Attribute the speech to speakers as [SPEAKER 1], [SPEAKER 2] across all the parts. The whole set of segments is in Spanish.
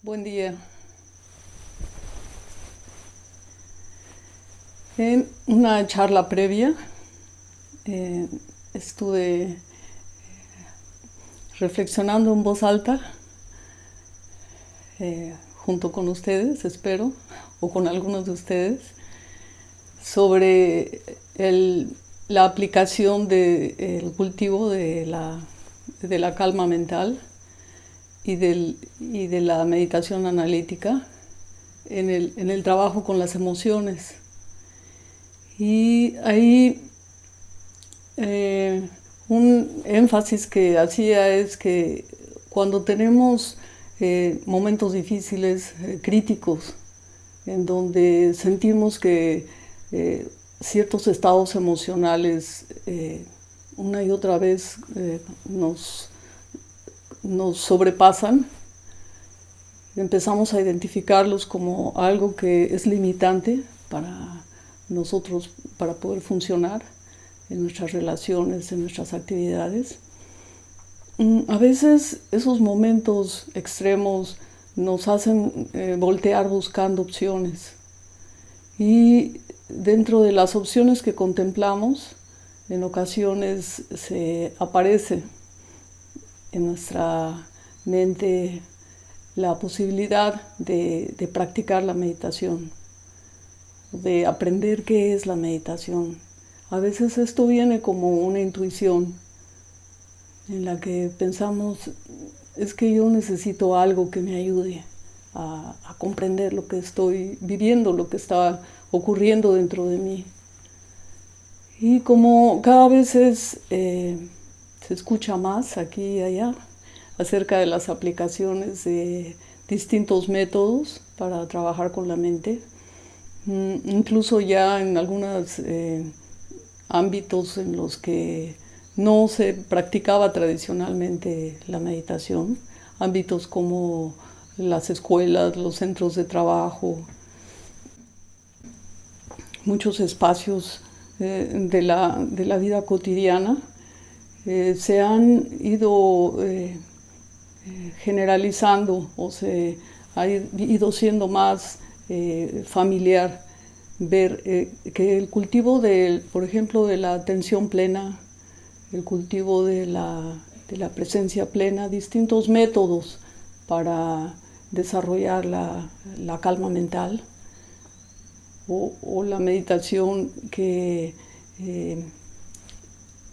[SPEAKER 1] Buen día. En una charla previa eh, estuve reflexionando en voz alta eh, junto con ustedes, espero, o con algunos de ustedes, sobre la aplicación del cultivo de la, de la calma mental y, del, y de la meditación analítica en el, en el trabajo con las emociones. Y ahí eh, un énfasis que hacía es que cuando tenemos eh, momentos difíciles, eh, críticos, en donde sentimos que ciertos estados emocionales una y otra vez nos, nos sobrepasan, empezamos a identificarlos como algo que es limitante para nosotros para poder funcionar en nuestras relaciones, en nuestras actividades. Mm, a veces esos momentos extremos nos hacen eh, voltear buscando opciones y dentro de las opciones que contemplamos, en ocasiones se aparece en nuestra mente la posibilidad de practicar la meditación de aprender qué es la meditación. A veces esto viene como una intuición en la que pensamos, es que yo necesito algo que me ayude a, comprender lo que estoy viviendo, lo que está ocurriendo dentro de mí. Y como cada vez eh, se escucha más aquí y allá acerca de las aplicaciones de distintos métodos para trabajar con la mente, Mm, incluso ya en algunos eh, ámbitos en los que no se practicaba tradicionalmente la meditación, ámbitos como las escuelas, los centros de trabajo, muchos espacios eh, de, la, vida cotidiana, eh, se han ido generalizando o se ha ido siendo más eh, familiar, ver eh, que el cultivo, de, por ejemplo, de la atención plena, el cultivo de la, de la presencia plena, distintos métodos para desarrollar la, la calma mental o, la meditación que eh,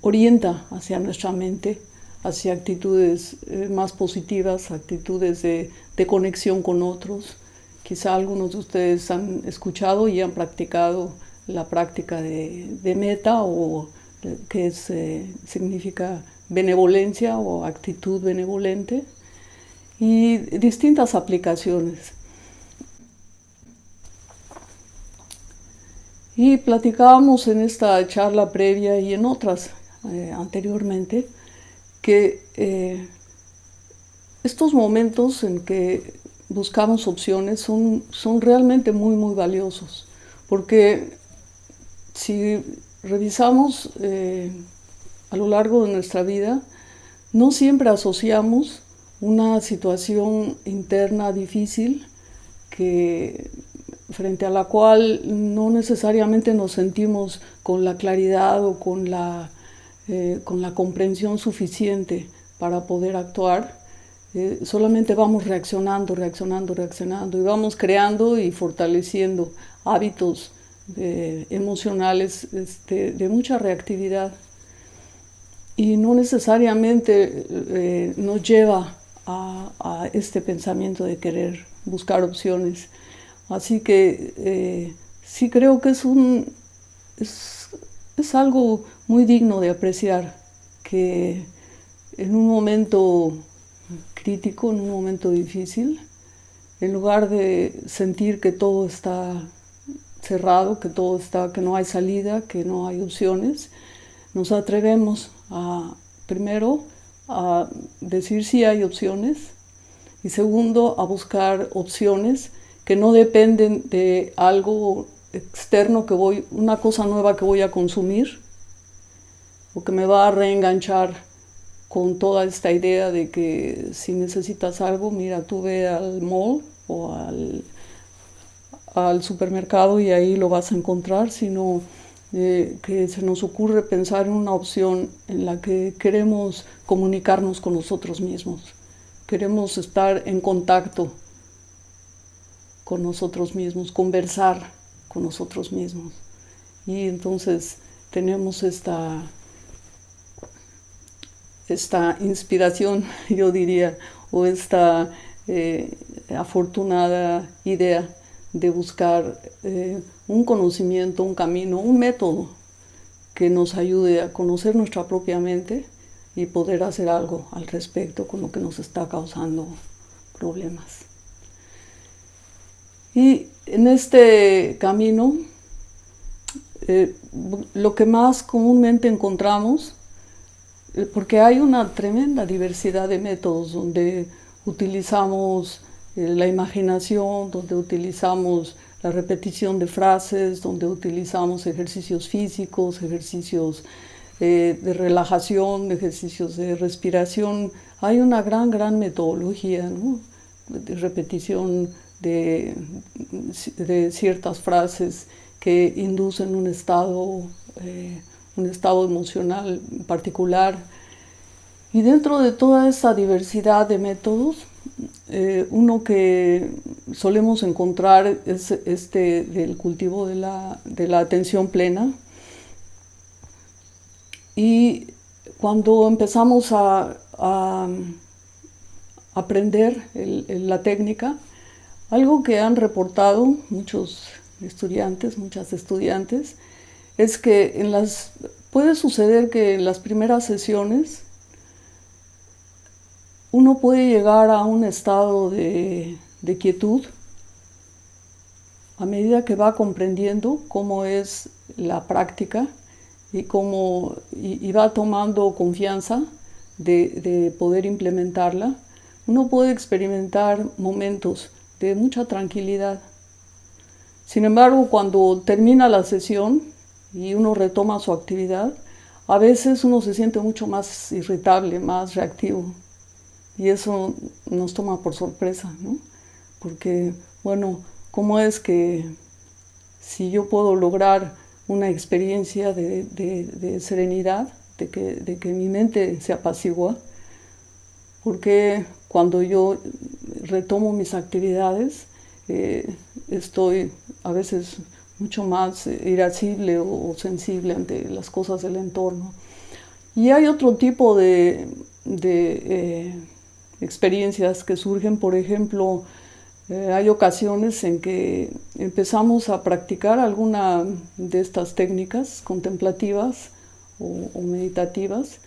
[SPEAKER 1] orienta hacia nuestra mente, hacia actitudes más positivas, actitudes de, de conexión con otros, Quizá algunos de ustedes han escuchado y han practicado la práctica de, meta o que eh, significa benevolencia o actitud benevolente y distintas aplicaciones. Y platicábamos en esta charla previa y en otras eh, anteriormente que eh, estos momentos en que buscamos opciones son, son realmente muy, muy valiosos, porque si revisamos eh, a lo largo de nuestra vida, no siempre asociamos una situación interna difícil que, frente a la cual no necesariamente nos sentimos con la claridad o con la, eh, con la comprensión suficiente para poder actuar, eh, solamente vamos reaccionando, reaccionando, reaccionando y vamos creando y fortaleciendo hábitos eh, emocionales este, de mucha reactividad y no necesariamente eh, nos lleva a, este pensamiento de querer buscar opciones. Así que sí creo que es, un, es, es algo muy digno de apreciar que en un momento crítico, en un momento difícil, en lugar de sentir que todo está cerrado, que todo está, que no hay salida, que no hay opciones, nos atrevemos a, primero, a decir si hay opciones y segundo, a buscar opciones que no dependen de algo externo que voy, una cosa nueva que voy a consumir o que me va a reenganchar con toda esta idea de que si necesitas algo, mira, tú ve al mall o al, al supermercado y ahí lo vas a encontrar, sino eh, que se nos ocurre pensar en una opción en la que queremos comunicarnos con nosotros mismos, queremos estar en contacto con nosotros mismos, conversar con nosotros mismos. Y entonces tenemos esta, esta inspiración, yo diría, o esta eh, afortunada idea de buscar eh, un conocimiento, un camino, un método que nos ayude a conocer nuestra propia mente y poder hacer algo al respecto con lo que nos está causando problemas. Y en este camino, eh, lo que más comúnmente encontramos, porque hay una tremenda diversidad de métodos donde utilizamos eh, la imaginación, donde utilizamos la repetición de frases, donde utilizamos ejercicios físicos, ejercicios de relajación, ejercicios de respiración. Hay una gran, gran metodología de repetición de, ciertas frases que inducen un estado, eh, un estado emocional particular. Y dentro de toda esa diversidad de métodos, eh, uno que solemos encontrar es este del cultivo de la, de la atención plena. Y cuando empezamos a, a aprender la técnica, algo que han reportado muchos estudiantes, muchas estudiantes, es que en las, puede suceder que en las primeras sesiones uno puede llegar a un estado de, quietud a medida que va comprendiendo cómo es la práctica y, cómo, y, va tomando confianza de, de, poder implementarla, uno puede experimentar momentos de mucha tranquilidad. Sin embargo, cuando termina la sesión y uno retoma su actividad, a veces uno se siente mucho más irritable, más reactivo. Y eso nos toma por sorpresa, ¿no? Porque, bueno, ¿cómo es que si yo puedo lograr una experiencia de, serenidad, de que, de que, mi mente se apacigua, porque cuando yo retomo mis actividades, eh, estoy a veces mucho más irascible o, sensible ante las cosas del entorno. Y hay otro tipo de, eh, experiencias que surgen, por ejemplo, eh, hay ocasiones en que empezamos a practicar alguna de estas técnicas contemplativas o meditativas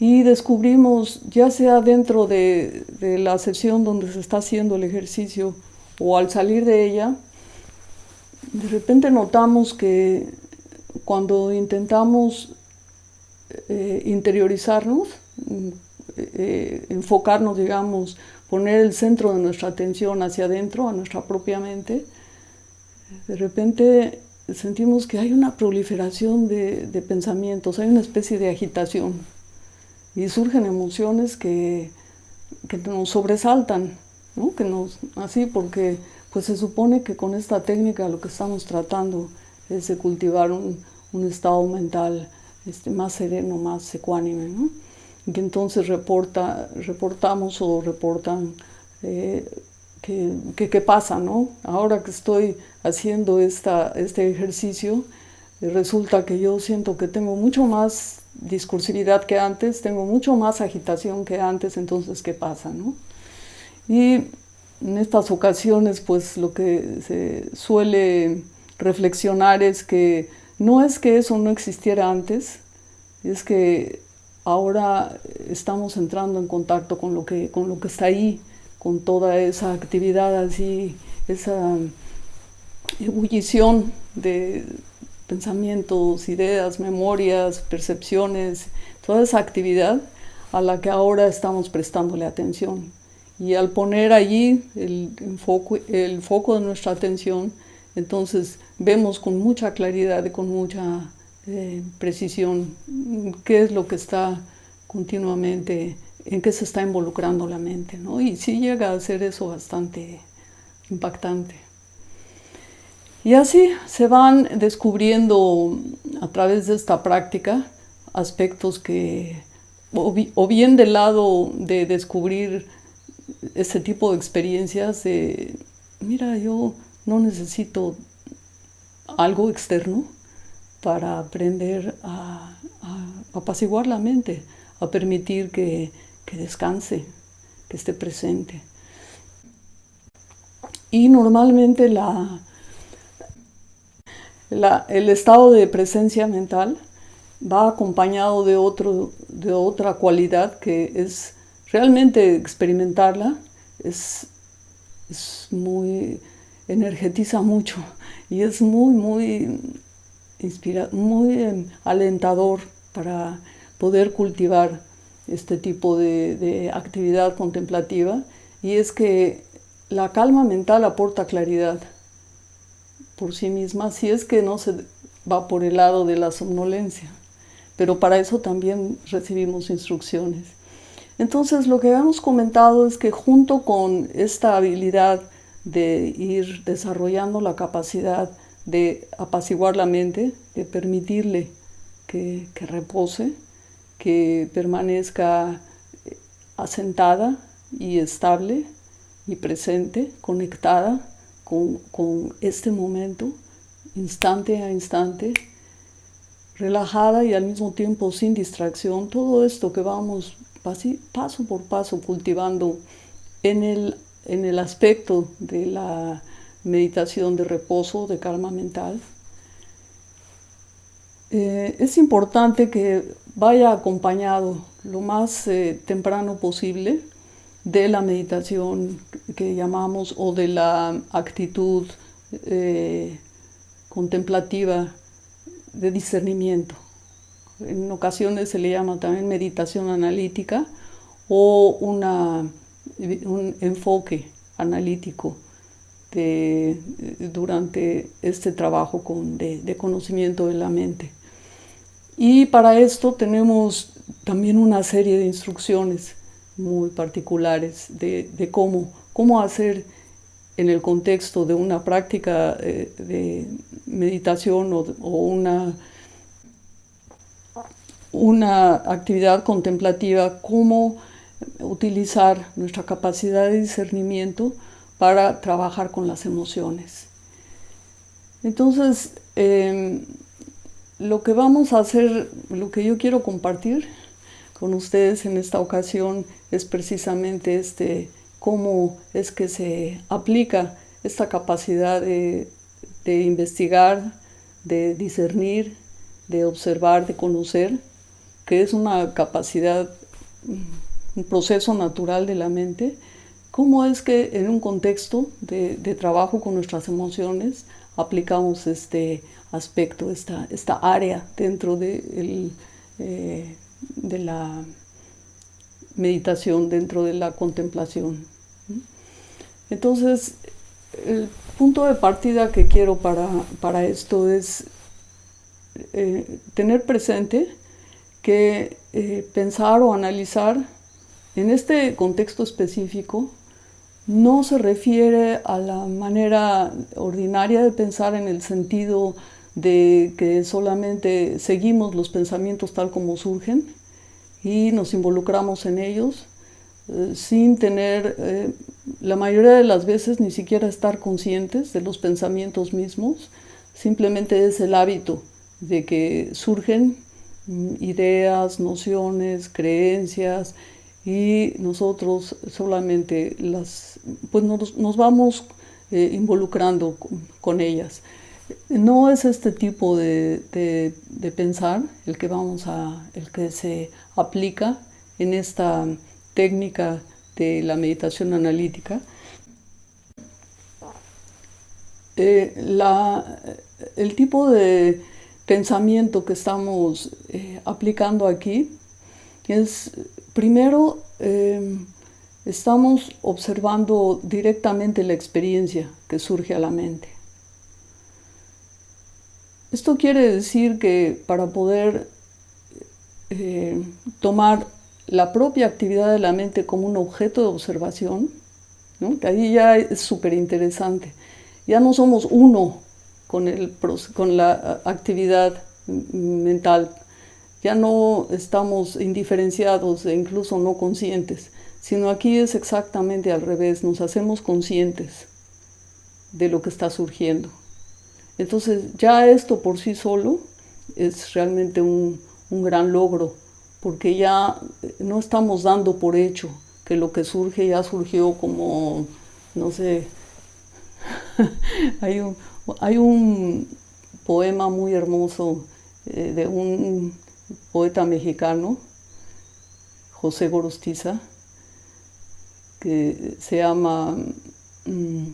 [SPEAKER 1] y descubrimos, ya sea dentro de, la sesión donde se está haciendo el ejercicio o al salir de ella, de repente notamos que cuando intentamos eh, interiorizarnos, eh, enfocarnos, digamos, poner el centro de nuestra atención hacia adentro, a nuestra propia mente, de repente sentimos que hay una proliferación de pensamientos, hay una especie de agitación y surgen emociones que, nos sobresaltan, que nos, así porque pues se supone que con esta técnica lo que estamos tratando es de cultivar un, estado mental este, más sereno, más ecuánime, ¿no? y que entonces reporta, reportamos o reportan eh, qué pasa, ¿no? Ahora que estoy haciendo esta, este ejercicio, resulta que yo siento que tengo mucho más discursividad que antes, tengo mucho más agitación que antes, entonces, ¿qué pasa? No? Y en estas ocasiones, pues lo que se suele reflexionar es que no es que eso no existiera antes, es que ahora estamos entrando en contacto con lo que, con lo que está ahí, con toda esa actividad así, esa ebullición de, pensamientos, ideas, memorias, percepciones, toda esa actividad a la que ahora estamos prestándole atención. Y al poner allí el, foco, el foco de nuestra atención, entonces vemos con mucha claridad y con mucha eh, precisión qué es lo que está continuamente en qué se está involucrando la mente, ¿no? Y sí llega a ser eso bastante impactante. Y así se van descubriendo a través de esta práctica aspectos que, o bien del lado de descubrir ese tipo de experiencias, de, mira, yo no necesito algo externo para aprender a, apaciguar la mente, a permitir que, que descanse, que esté presente. Y normalmente la, el estado de presencia mental va acompañado de, otro, de otra cualidad que es realmente experimentarla, es, es muy, energetiza mucho y es muy, muy, inspira, muy em, alentador para poder cultivar este tipo de, de actividad contemplativa y es que la calma mental aporta claridad por sí misma, si es que no se va por el lado de la somnolencia. Pero para eso también recibimos instrucciones. Entonces lo que hemos comentado es que junto con esta habilidad de ir desarrollando la capacidad de apaciguar la mente, de permitirle que, que repose, que permanezca asentada y estable y presente, conectada con, este momento, instante a instante, relajada y al mismo tiempo sin distracción, todo esto que vamos paso por paso cultivando en el, en el aspecto de la meditación de reposo, de calma mental. Eh, es importante que vaya acompañado lo más eh, temprano posible de la meditación que llamamos o de la actitud eh, contemplativa de discernimiento. En ocasiones se le llama también meditación analítica o una, un enfoque analítico durante este trabajo con, de, conocimiento de la mente. Y para esto tenemos también una serie de instrucciones muy particulares de, de cómo, cómo hacer en el contexto de una práctica eh, de meditación o, una, una actividad contemplativa, cómo utilizar nuestra capacidad de discernimiento para trabajar con las emociones. Entonces, eh, lo que vamos a hacer, lo que yo quiero compartir con ustedes en esta ocasión es precisamente este, cómo es que se aplica esta capacidad de, investigar, de discernir, de observar, de conocer, que es una capacidad, un proceso natural de la mente, cómo es que en un contexto de, trabajo con nuestras emociones aplicamos este aspecto, esta, esta área dentro de eh, de la meditación, dentro de la contemplación. Entonces, el punto de partida que quiero para, para esto es eh, tener presente que eh, pensar o analizar en este contexto específico no se refiere a la manera ordinaria de pensar en el sentido de que solamente seguimos los pensamientos tal como surgen y nos involucramos en ellos eh, sin tener, eh, la mayoría de las veces, ni siquiera estar conscientes de los pensamientos mismos, simplemente es el hábito de que surgen ideas, nociones, creencias y nosotros solamente las, pues nos, vamos eh, involucrando con ellas. No es este tipo de, pensar el que vamos a, el que se aplica en esta técnica de la meditación analítica. Eh, el tipo de pensamiento que estamos eh, aplicando aquí es, primero, eh, estamos observando directamente la experiencia que surge a la mente. Esto quiere decir que para poder eh, tomar la propia actividad de la mente como un objeto de observación, que ahí ya es súper interesante. Ya no somos uno con, el, con la actividad mental, ya no estamos indiferenciados e incluso no conscientes, sino aquí es exactamente al revés, nos hacemos conscientes de lo que está surgiendo. Entonces ya esto por sí solo es realmente un, un gran logro, porque ya no estamos dando por hecho que lo que surge ya surgió como, no sé, hay, un, hay un poema muy hermoso eh, de un poeta mexicano, José Gorostiza, que se llama, mm,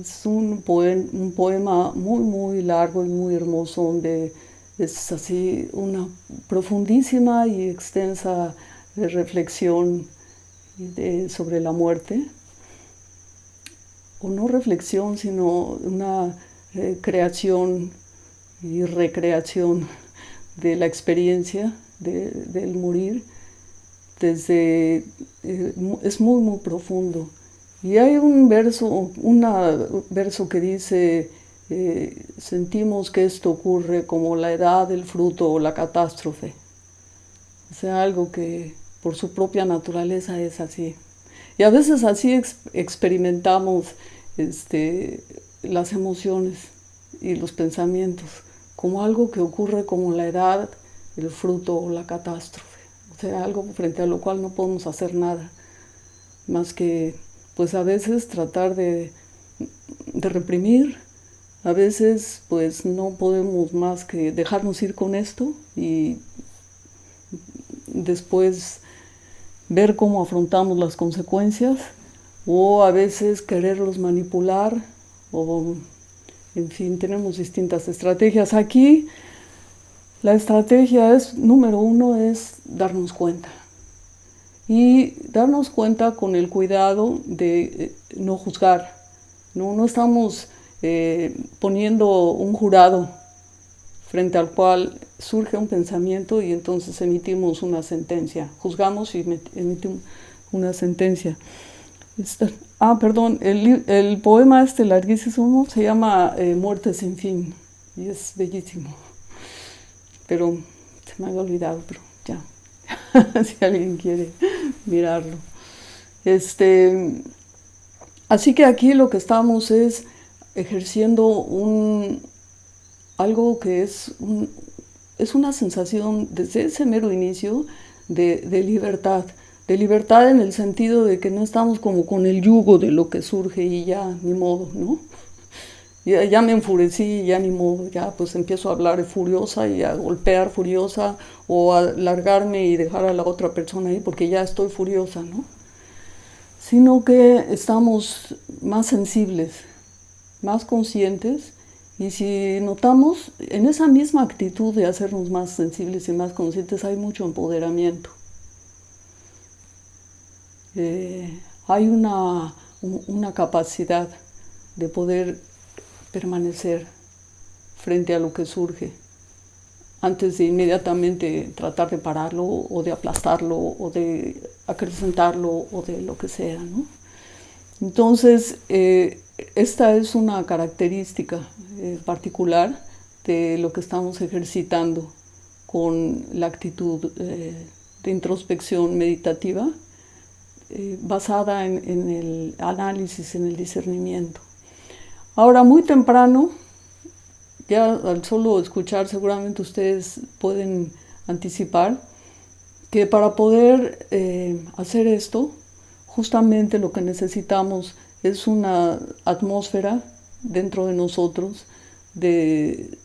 [SPEAKER 1] es un, un poema muy, muy largo y muy hermoso donde es así una profundísima y extensa reflexión sobre la muerte, o no reflexión, sino una eh, creación y recreación de la experiencia del morir, desde, eh, es muy, muy profundo. Y hay un verso, una verso que dice, eh, sentimos que esto ocurre como la edad, el fruto o la catástrofe. O sea, algo que por su propia naturaleza es así. Y a veces así experimentamos este, las emociones y los pensamientos, como algo que ocurre como la edad, el fruto o la catástrofe. O sea, algo frente a lo cual no podemos hacer nada, más que pues a veces tratar de, de reprimir, a veces pues no podemos más que dejarnos ir con esto y después ver cómo afrontamos las consecuencias o a veces quererlos manipular o en fin, tenemos distintas estrategias. Aquí la estrategia es, número uno, es darnos cuenta. Y darnos cuenta con el cuidado de eh, no juzgar. No, no estamos eh, poniendo un jurado frente al cual surge un pensamiento y entonces emitimos una sentencia. Juzgamos y emitimos una sentencia. ah, perdón, el, poema este larguísimo se llama eh, Muerte sin fin y es bellísimo. Pero se me había olvidado, pero ya, si alguien quiere mirarlo. Este, así que aquí lo que estamos es ejerciendo un, algo que es, es una sensación desde ese mero inicio de, libertad, de libertad en el sentido de que no estamos como con el yugo de lo que surge y ya, ni modo, ¿no? Ya, ya, me enfurecí, ya ni modo, ya pues empiezo a hablar furiosa y a golpear furiosa o a largarme y dejar a la otra persona ahí porque ya estoy furiosa, ¿no? Sino que estamos más sensibles, más conscientes y si notamos, en esa misma actitud de hacernos más sensibles y más conscientes hay mucho empoderamiento. Eh, hay una, una capacidad de poder permanecer frente a lo que surge antes de inmediatamente tratar de pararlo o de aplastarlo o de acrecentarlo o de lo que sea. Entonces, eh, esta es una característica eh, particular de lo que estamos ejercitando con la actitud eh, de introspección meditativa eh, basada en, en, el análisis, en el discernimiento. Ahora, muy temprano, ya al solo escuchar seguramente ustedes pueden anticipar que para poder hacer esto, justamente lo que necesitamos es una atmósfera dentro de nosotros de,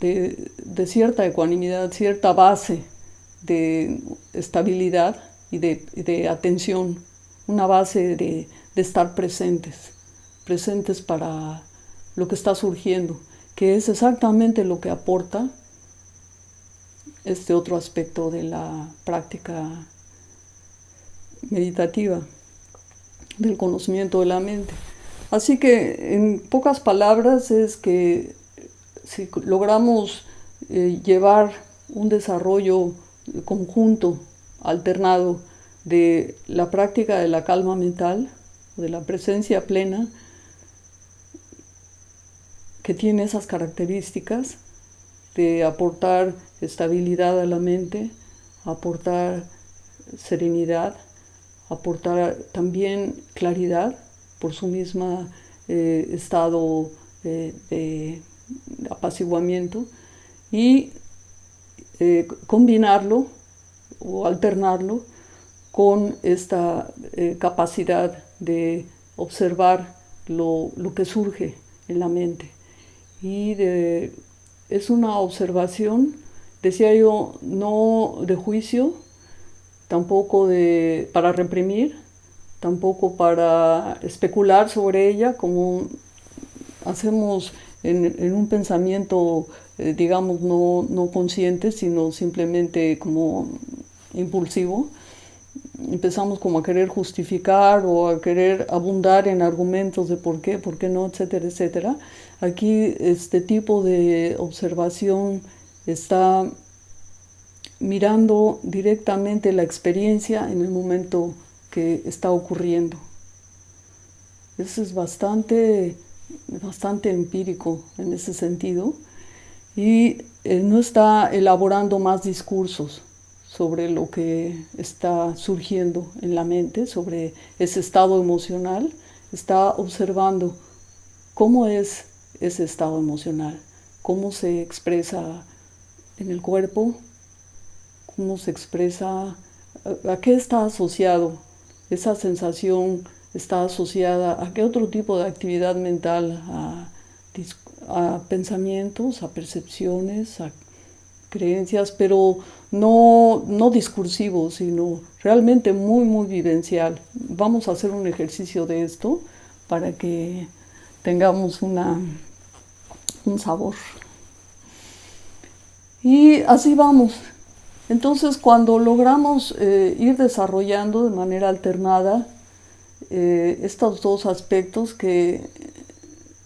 [SPEAKER 1] de, cierta ecuanimidad, cierta base de estabilidad y de, atención, una base de, de estar presentes, presentes para lo que está surgiendo, que es exactamente lo que aporta este otro aspecto de la práctica meditativa del conocimiento de la mente. Así que en pocas palabras es que si logramos eh, llevar un desarrollo conjunto alternado de la práctica de la calma mental, de la presencia plena, que tiene esas características de aportar estabilidad a la mente, aportar serenidad, aportar también claridad por su mismo eh, estado de apaciguamiento y eh, combinarlo o alternarlo con esta eh, capacidad de observar lo, que surge en la mente. Y es una observación, decía yo, no de juicio, tampoco de, para reprimir, tampoco para especular sobre ella, como hacemos en, un pensamiento, eh, digamos, no, no, consciente, sino simplemente como impulsivo. Empezamos como a querer justificar o a querer abundar en argumentos de por qué, por qué no, etcétera, etcétera. Aquí este tipo de observación está mirando directamente la experiencia en el momento que está ocurriendo. Eso es bastante bastante empírico en ese sentido y eh, no está elaborando más discursos sobre lo que está surgiendo en la mente, sobre ese estado emocional, está observando cómo es ese estado emocional, cómo se expresa en el cuerpo, se expresa, a, a qué está asociado esa sensación está asociada a qué otro tipo de actividad mental, a, pensamientos, a percepciones, a creencias, pero no, no discursivos, sino realmente muy, muy vivencial. Vamos a hacer un ejercicio de esto para que tengamos una, un sabor. Y así vamos. Entonces, cuando logramos eh, ir desarrollando de manera alternada eh, estos dos aspectos que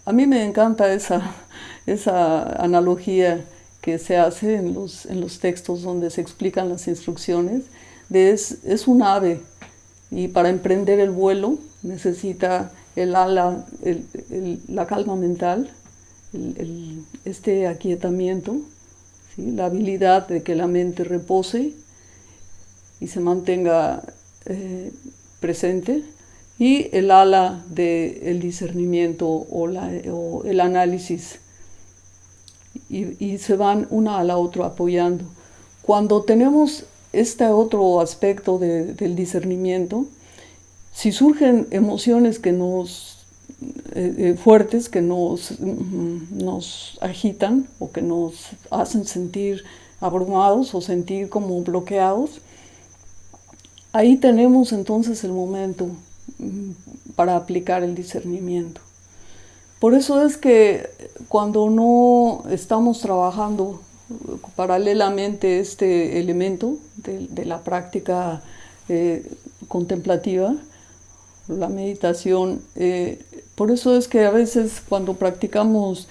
[SPEAKER 1] a mí me encanta esa, esa analogía que se hace en los, en los textos donde se explican las instrucciones, es, es un ave y para emprender el vuelo necesita el ala, la calma mental, este aquietamiento, la habilidad de que la mente repose y se mantenga eh, presente. Y el ala del discernimiento o, el análisis. Y, se van una a la otra apoyando. Cuando tenemos este otro aspecto del discernimiento, si surgen emociones que nos eh, eh, fuertes que nos, mm, nos agitan o que nos hacen sentir abrumados o sentir como bloqueados, ahí tenemos entonces el momento para aplicar el discernimiento. Por eso es que cuando no estamos trabajando paralelamente este elemento de, la práctica eh, contemplativa, la meditación, eh, por eso es que a veces cuando practicamos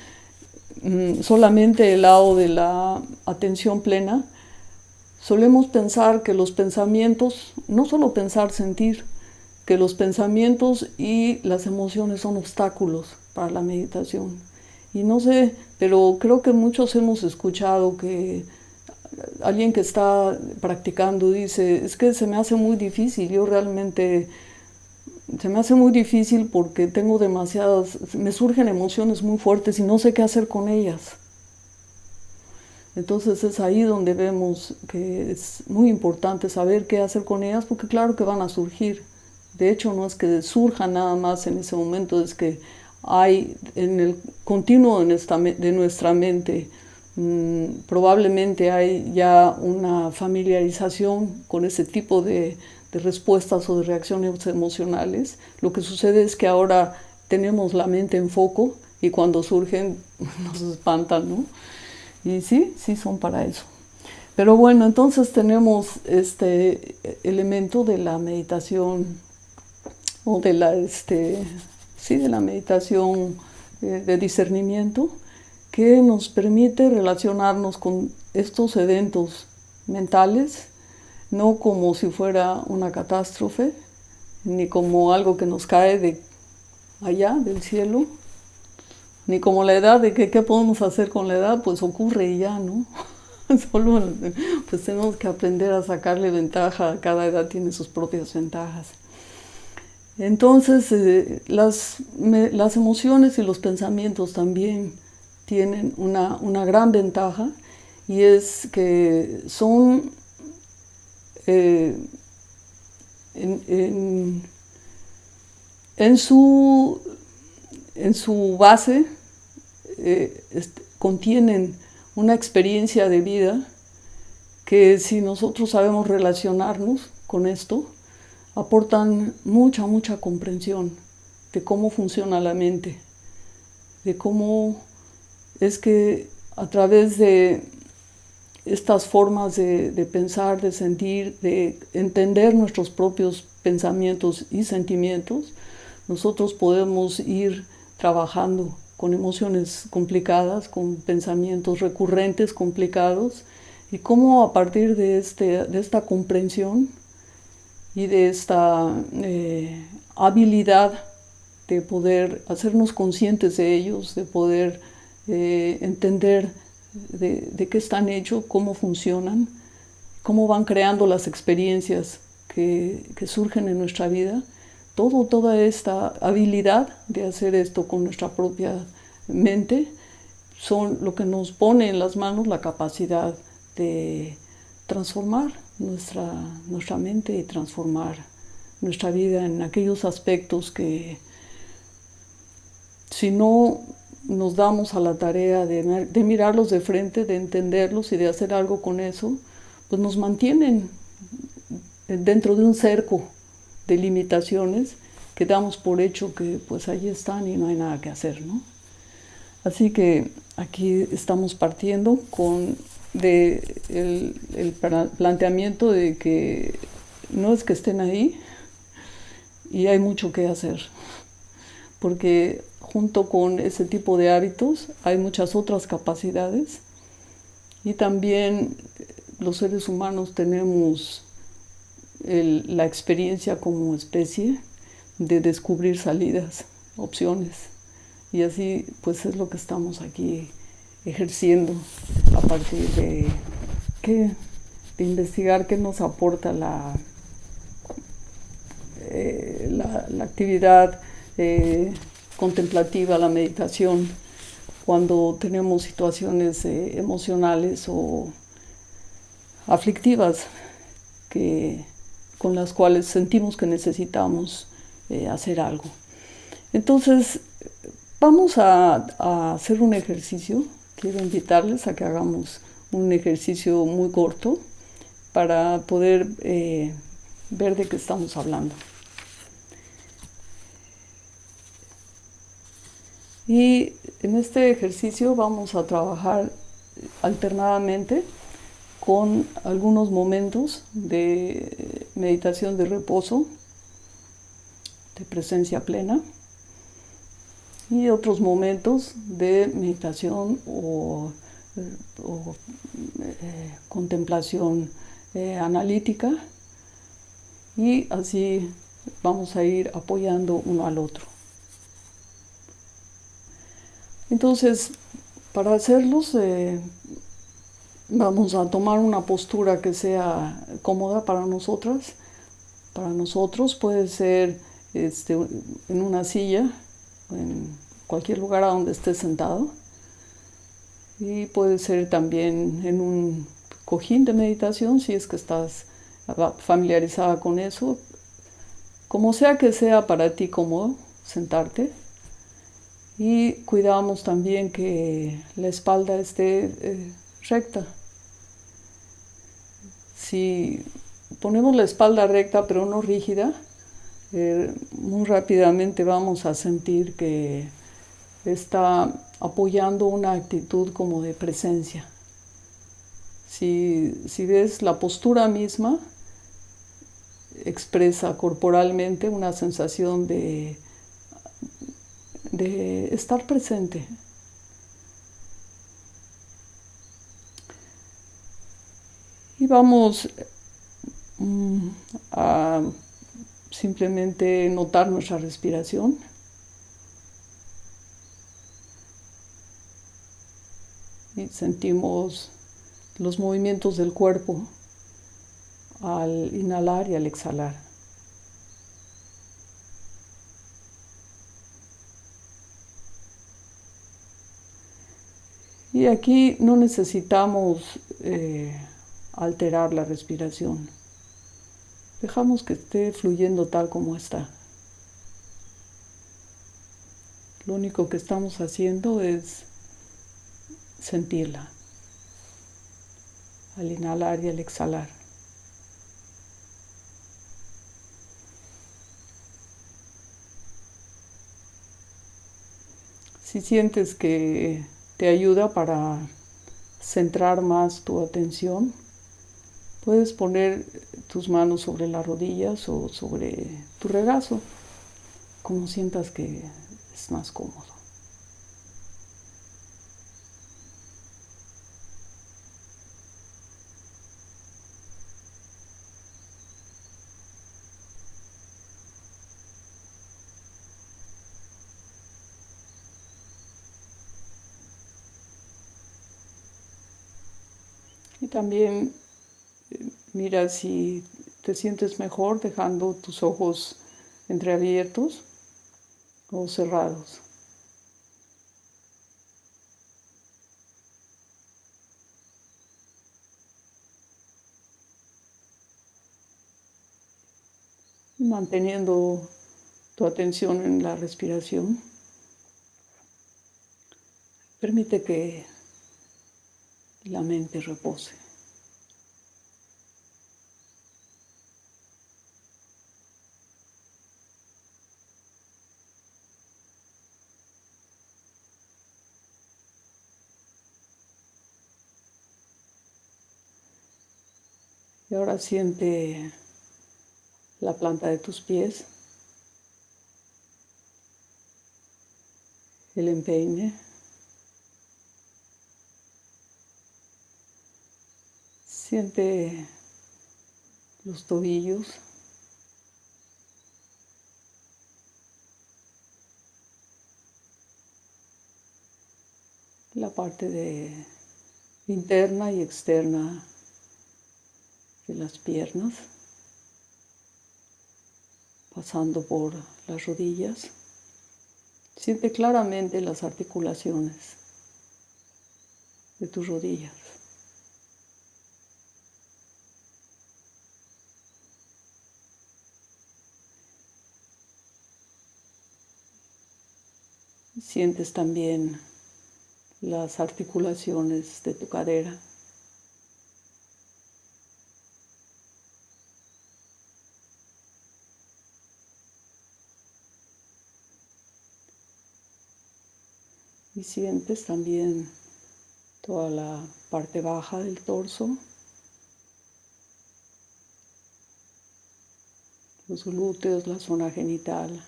[SPEAKER 1] mm, solamente el lado de la atención plena, solemos pensar que los pensamientos, no solo pensar, sentir, que los pensamientos y las emociones son obstáculos para la meditación. Y no sé, pero creo que muchos hemos escuchado que alguien que está practicando dice, es que se me hace muy difícil, yo realmente se me hace muy difícil porque tengo demasiadas, me surgen emociones muy fuertes y no sé qué hacer con ellas. Entonces es ahí donde vemos que es muy importante saber qué hacer con ellas porque claro que van a surgir. De hecho, no es que surja nada más en ese momento, es que hay en el continuo de nuestra, mente, mm, probablemente hay ya una familiarización con ese tipo de, respuestas o de reacciones emocionales. Lo que sucede es que ahora tenemos la mente en foco y cuando surgen nos espantan, ¿no? Y sí, sí son para eso. Pero bueno, entonces tenemos este elemento de la meditación o de la, este, sí, de la meditación eh, de discernimiento que nos permite relacionarnos con estos eventos mentales no como si fuera una catástrofe, ni como algo que nos cae de allá, del cielo, ni como la edad, de que qué podemos hacer con la edad, pues ocurre ya, ¿no? Solo pues tenemos que aprender a sacarle ventaja, cada edad tiene sus propias ventajas. Entonces, eh, las, las, emociones y los pensamientos también tienen una, una gran ventaja y es que son eh, en, en, su, en, su, base eh, contienen una experiencia de vida que si nosotros sabemos relacionarnos con esto, aportan mucha, mucha comprensión de cómo funciona la mente, de cómo es que a través de estas formas de, pensar, de sentir, de entender nuestros propios pensamientos y sentimientos, nosotros podemos ir trabajando con emociones complicadas, con pensamientos recurrentes complicados, y cómo a partir de, este, de esta comprensión y de esta eh, habilidad de poder hacernos conscientes de ellos, de poder eh, entender de, qué están hechos, cómo funcionan, cómo van creando las experiencias que, surgen en nuestra vida. Todo, toda esta habilidad de hacer esto con nuestra propia mente son lo que nos pone en las manos la capacidad de transformar nuestra, nuestra mente y transformar nuestra vida en aquellos aspectos que si no nos damos a la tarea de, mirarlos de frente, de entenderlos y de hacer algo con eso, pues nos mantienen dentro de un cerco de limitaciones que damos por hecho que pues ahí están y no hay nada que hacer, ¿no? Así que aquí estamos partiendo con de el, el planteamiento de que no es que estén ahí y hay mucho que hacer, porque junto con ese tipo de hábitos hay muchas otras capacidades. Y también los seres humanos tenemos la experiencia como especie de descubrir salidas, opciones. Y así pues es lo que estamos aquí ejerciendo a partir de, de investigar qué nos aporta la, eh, la, actividad eh, contemplativa, la meditación, cuando tenemos situaciones eh, emocionales o aflictivas que, con las cuales sentimos que necesitamos eh, hacer algo. Entonces, vamos a, hacer un ejercicio. Quiero invitarles a que hagamos un ejercicio muy corto para poder eh, ver de qué estamos hablando. Y en este ejercicio vamos a trabajar alternadamente con algunos momentos de meditación de reposo, de presencia plena, y otros momentos de meditación o, eh, contemplación eh, analítica, y así vamos a ir apoyando uno al otro. Entonces, para hacerlos, eh, vamos a tomar una postura que sea cómoda para nosotras. Para nosotros puede ser este, en una silla, en cualquier lugar a donde estés sentado. Y puede ser también en un cojín de meditación, si es que estás familiarizada con eso. Como sea que sea para ti cómodo sentarte. Y cuidamos también que la espalda esté eh, recta. Si ponemos la espalda recta pero no rígida, eh, muy rápidamente vamos a sentir que está apoyando una actitud como de presencia. Si, si ves la postura misma, expresa corporalmente una sensación de de estar presente. Y vamos mm, a simplemente notar nuestra respiración. Y sentimos los movimientos del cuerpo al inhalar y al exhalar. Y aquí no necesitamos eh, alterar la respiración. Dejamos que esté fluyendo tal como está. Lo único que estamos haciendo es sentirla al inhalar y al exhalar. Si sientes que te ayuda para centrar más tu atención, puedes poner tus manos sobre las rodillas o sobre tu regazo, como sientas que es más cómodo. Y también eh, mira si te sientes mejor dejando tus ojos entreabiertos o cerrados. Manteniendo tu atención en la respiración, permite que la mente repose. Ahora siente la planta de tus pies, el empeine. Siente los tobillos. La parte de interna y externa de las piernas, pasando por las rodillas. Siente claramente las articulaciones de tus rodillas. Sientes también las articulaciones de tu cadera. Y sientes también toda la parte baja del torso, los glúteos, la zona genital.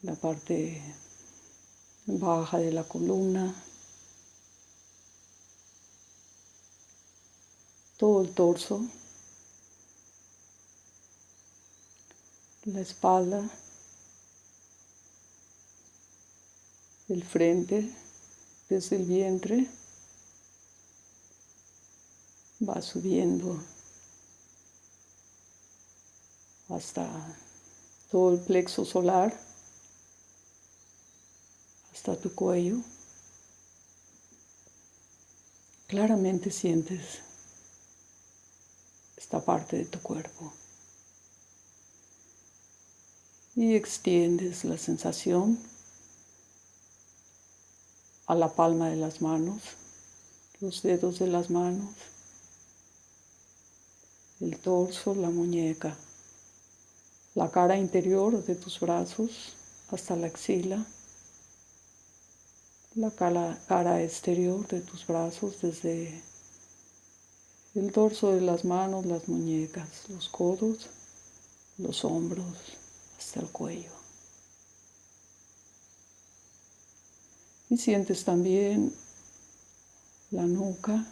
[SPEAKER 1] la parte baja de la columna, todo el torso, la espalda, el frente, desde el vientre, va subiendo hasta todo el plexo solar hasta tu cuello. Claramente sientes esta parte de tu cuerpo. Y extiendes la sensación a la palma de las manos, los dedos de las manos, el torso, la muñeca, la cara interior de tus brazos hasta la axila la cara, exterior de tus brazos desde el dorso de las manos, las muñecas, los codos, los hombros hasta el cuello. Y sientes también la nuca,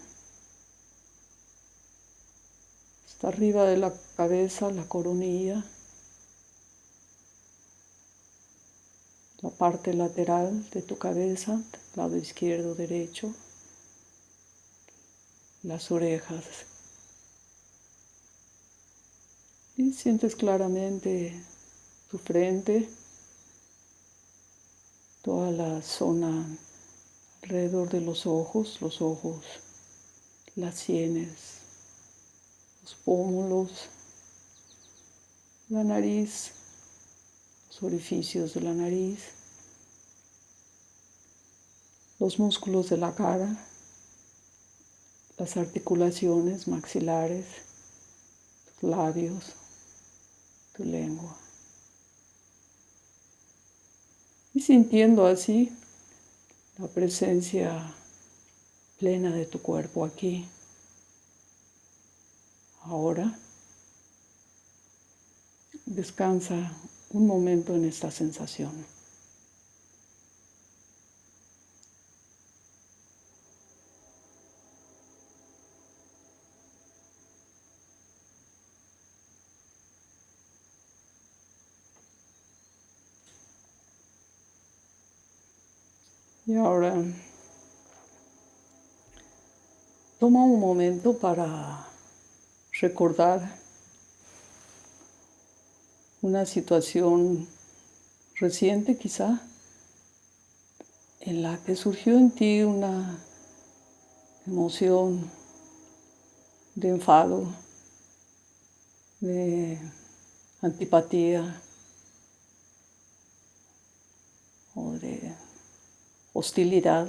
[SPEAKER 1] hasta arriba de la cabeza, la coronilla, la parte lateral de tu cabeza, lado izquierdo, derecho, las orejas. Y sientes claramente tu frente, toda la zona alrededor de los ojos, los ojos, las sienes, los pómulos, la nariz, los orificios de la nariz, los músculos de la cara, las articulaciones maxilares, tus labios, tu lengua. Y sintiendo así la presencia plena de tu cuerpo aquí. Ahora descansa un momento en esta sensación. Y ahora toma un momento para recordar una situación reciente quizá en la que surgió en ti una emoción de enfado, de antipatía o de hostilidad,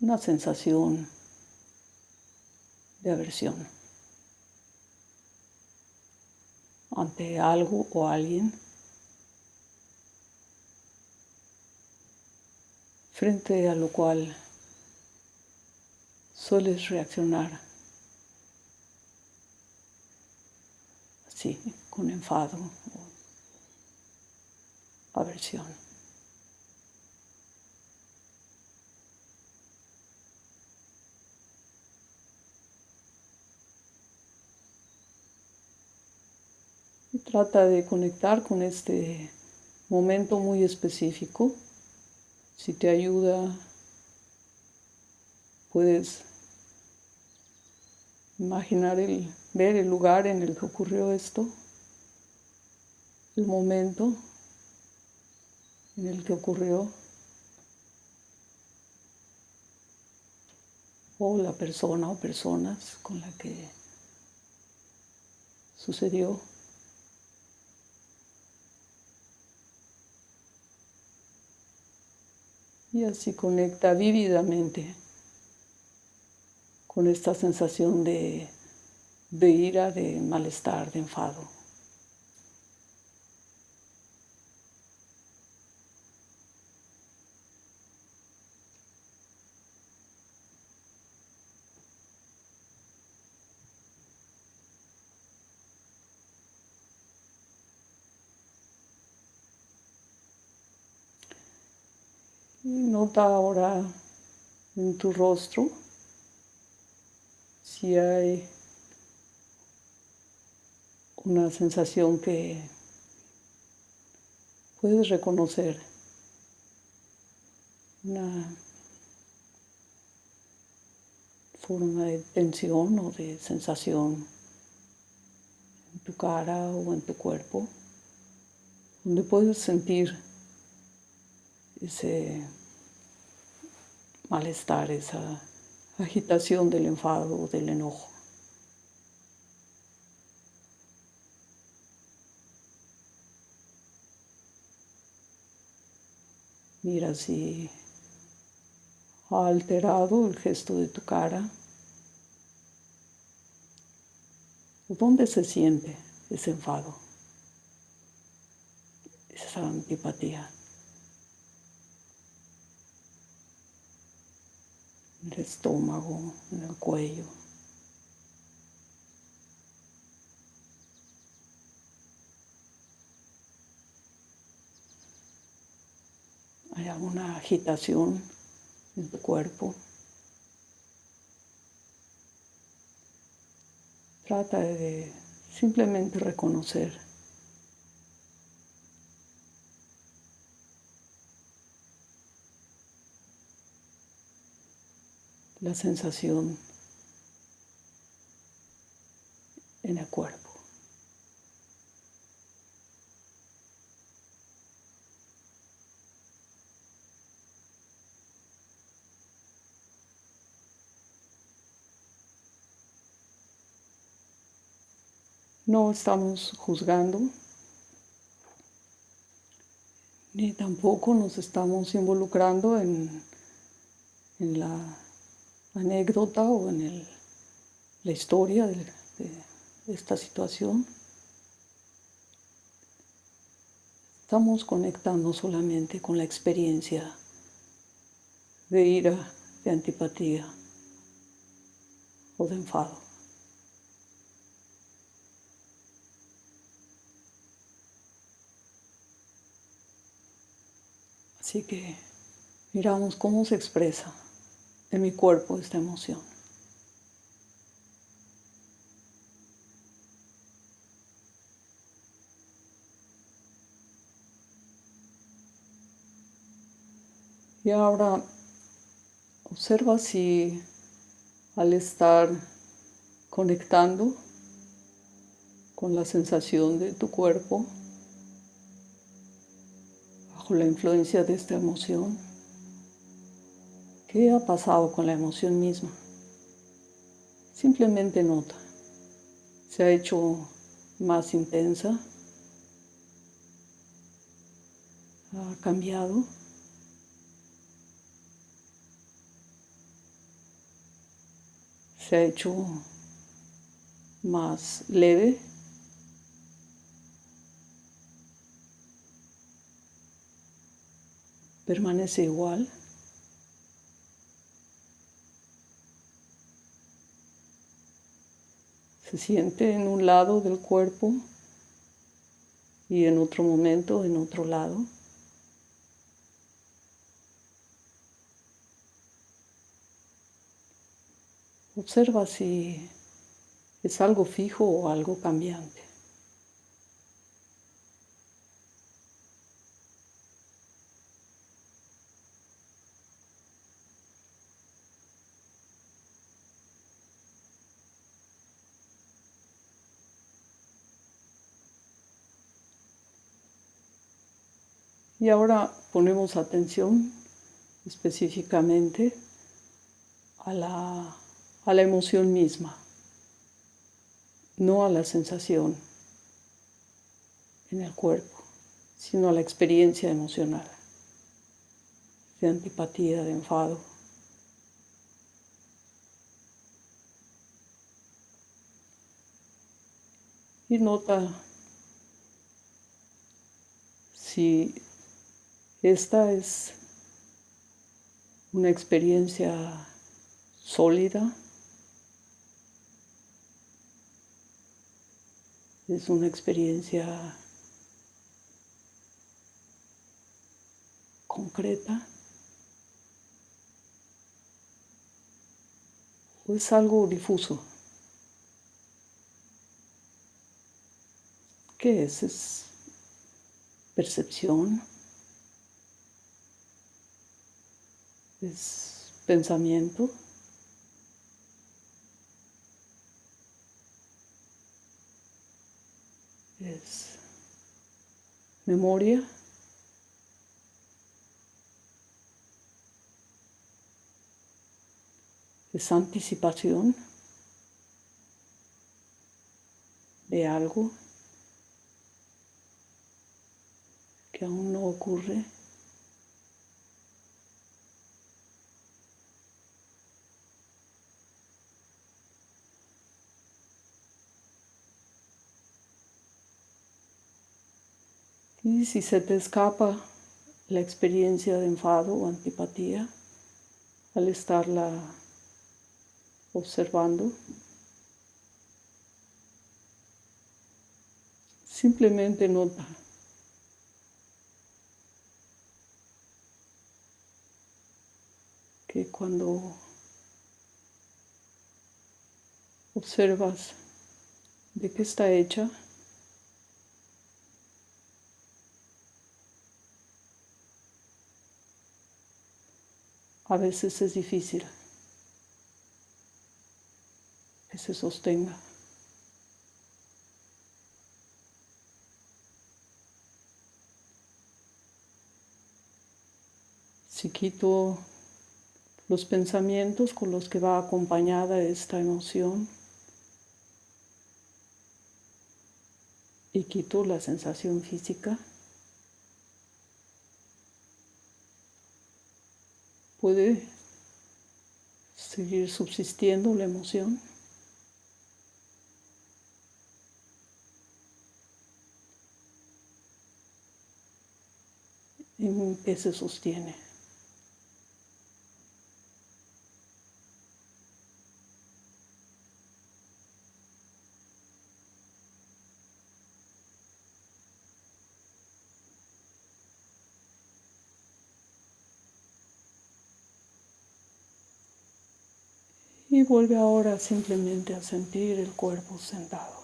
[SPEAKER 1] una sensación de aversión ante algo o alguien, frente a lo cual sueles reaccionar así, con enfado Y trata de conectar con este momento muy específico. Si te ayuda, puedes imaginar el, ver el lugar en el que ocurrió esto, el momento en el que ocurrió o la persona o personas con la que sucedió. Y así conecta vívidamente con esta sensación de, de ira, de malestar, de enfado. Ahora en tu rostro si hay una sensación que puedes reconocer, una forma de tensión o de sensación en tu cara o en tu cuerpo, donde puedes sentir ese malestar, esa agitación del enfado o del enojo. Mira si ha alterado el gesto de tu cara. ¿Dónde se siente ese enfado? Esa antipatía. En el estómago, en el cuello. Hay alguna agitación en tu cuerpo. Trata de simplemente reconocer la sensación en el cuerpo. No estamos juzgando, ni tampoco nos estamos involucrando en, la anécdota o en la historia de, de esta situación. Estamos conectando solamente con la experiencia de ira, de antipatía o de enfado. Así que miramos cómo se expresa en mi cuerpo esta emoción. Y ahora observa si al estar conectando con la sensación de tu cuerpo, la influencia de esta emoción. ¿Qué ha pasado con la emoción misma? Simplemente nota. Se ha hecho más intensa. Ha cambiado. Se ha hecho más leve. permanece igual. Se siente en un lado del cuerpo y en otro momento en otro lado. Observa si es algo fijo o algo cambiante. Y ahora ponemos atención específicamente a la, a la emoción misma, no a la sensación en el cuerpo, sino a la experiencia emocional de antipatía, de enfado. Y nota si esta es una experiencia sólida, es una experiencia concreta o es algo difuso. ¿Qué es? ¿Es percepción? Es pensamiento. Es memoria. Es anticipación de algo que aún no ocurre. Y si se te escapa la experiencia de enfado o antipatía al estarla observando, simplemente nota que cuando observas de qué está hecha. A veces es difícil que se sostenga. Si quito los pensamientos con los que va acompañada esta emoción y quito la sensación física, puede seguir subsistiendo la emoción. en que se sostiene. Y vuelve ahora simplemente a sentir el cuerpo sentado.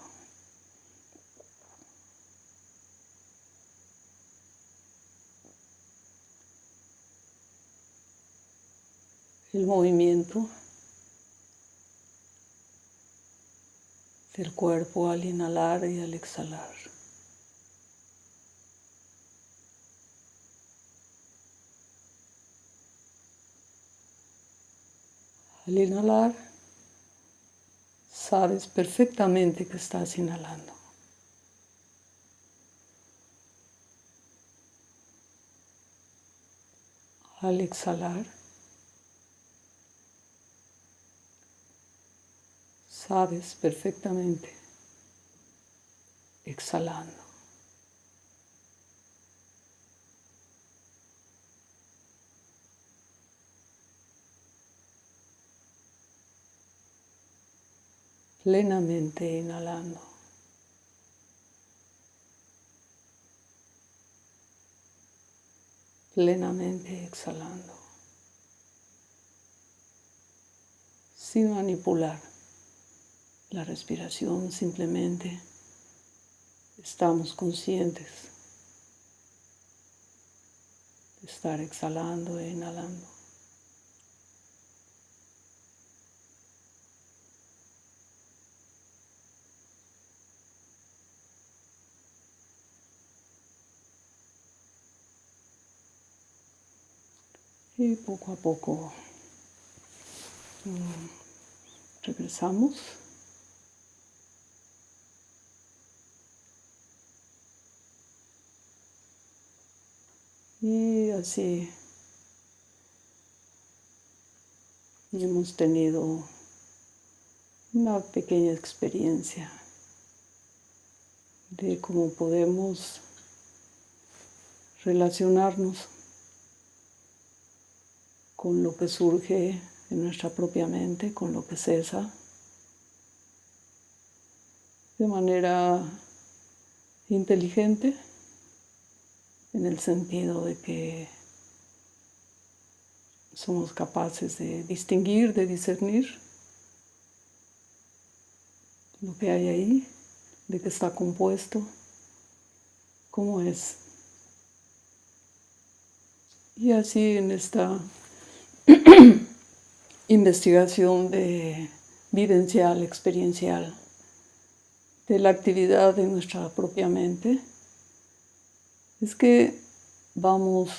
[SPEAKER 1] El movimiento del cuerpo al inhalar y al exhalar. Al inhalar, sabes perfectamente que estás inhalando. Al exhalar, sabes perfectamente exhalando. Plenamente inhalando. Plenamente exhalando. Sin manipular la respiración, simplemente estamos conscientes de estar exhalando e inhalando. Y poco a poco mm, regresamos. Y así hemos tenido una pequeña experiencia de cómo podemos relacionarnos con lo que surge en nuestra propia mente, con lo que cesa, de manera inteligente, en el sentido de que somos capaces de distinguir, de discernir lo que hay ahí, de qué está compuesto, cómo es. Y así en esta investigación de vivencial, experiencial, de la actividad de nuestra propia mente, es que vamos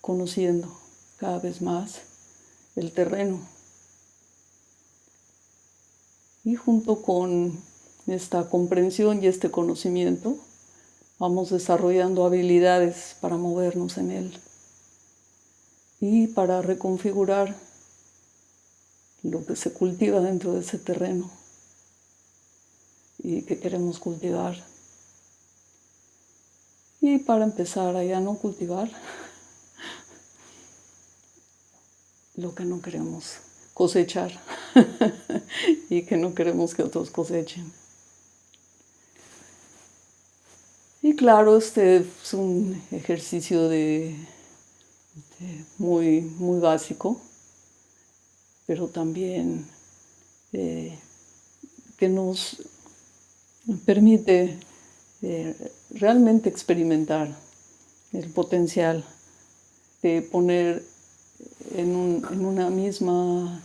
[SPEAKER 1] conociendo cada vez más el terreno. Y junto con esta comprensión y este conocimiento, vamos desarrollando habilidades para movernos en él y para reconfigurar lo que se cultiva dentro de ese terreno y que queremos cultivar. Y para empezar a ya no cultivar lo que no queremos cosechar y que no queremos que otros cosechen. Y claro, este es un ejercicio de este, muy, muy básico, pero también eh, que nos permite eh, realmente experimentar el potencial de poner en, una misma,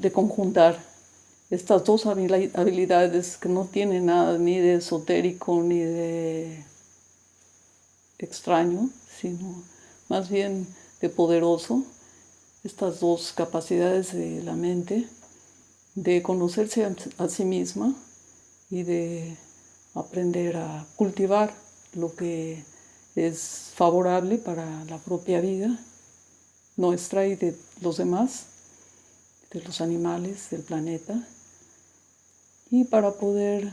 [SPEAKER 1] de conjuntar estas dos habilidades que no tienen nada ni de esotérico ni de extraño, sino más bien de poderoso, estas dos capacidades de la mente, de conocerse a sí misma y de aprender a cultivar lo que es favorable para la propia vida nuestra y de los demás, de los animales del planeta, y para poder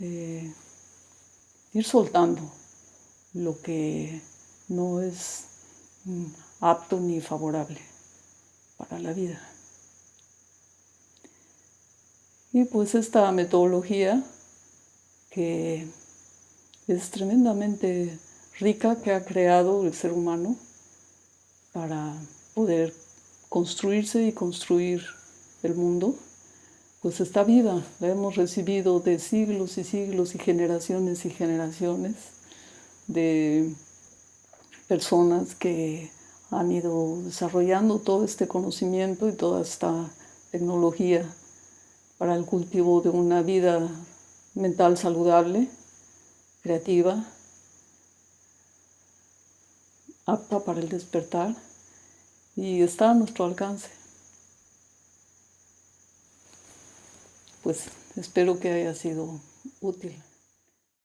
[SPEAKER 1] eh, ir soltando lo que no es mm, apto ni favorable para la vida. Y pues esta metodología que es tremendamente rica que ha creado el ser humano para poder construirse y construir el mundo, pues está viva, la hemos recibido de siglos y siglos y generaciones y generaciones de personas que han ido desarrollando todo este conocimiento y toda esta tecnología para el cultivo de una vida mental saludable, creativa, apta para el despertar y está a nuestro alcance. Pues espero que haya sido útil.